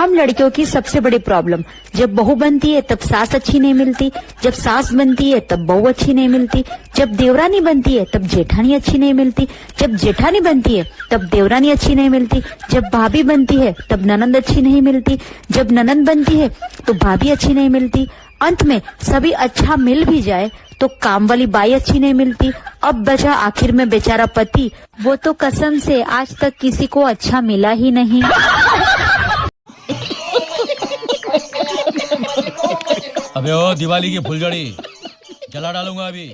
हम लड़कियों की सबसे बड़ी प्रॉब्लम जब बहू बनती है, तब सास अच्छी नहीं मिलती, जब सास बनती है, तब बहू अच्छी नहीं मिलती, जब देवरानी बनती है, तब जेठानी अच्छी नहीं मिलती, जब जेठानी बनती है, तब देवरानी अच्छी नहीं मिलती, जब भाभी बनती है, तब ननंद अच्छी नहीं मिलती, जब ननंद बनती है तो भाभी अच्छी नहीं मिलती। अंत में सभी अच्छा मिल भी जाए तो काम वाली बाई अच्छी नहीं मिलती। अब बचा आखिर में बेचारा पति, वो तो कसम से आज तक किसी को अच्छा मिला ही नहीं। अबे ओ दिवाली की फुलझड़ी जला डालूँगा अभी।